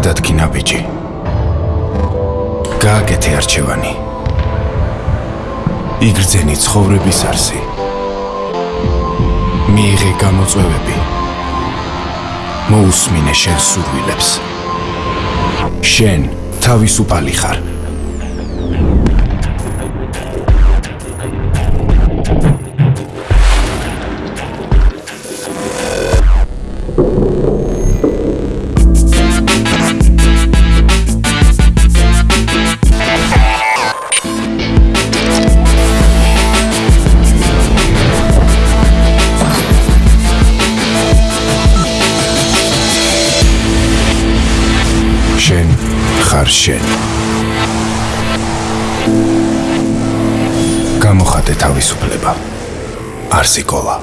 გადადგინა ბიჭი. გააკეთე არჩევანი. იგრძენი ცხოვრების არსი. მიიღე გამოწვევები. მოусმინე შენ სურვილებს. შენ თავისუფალი ხარ. შენ ხარ შენ. გამოხატე თავისუფლება. არსი კოლა.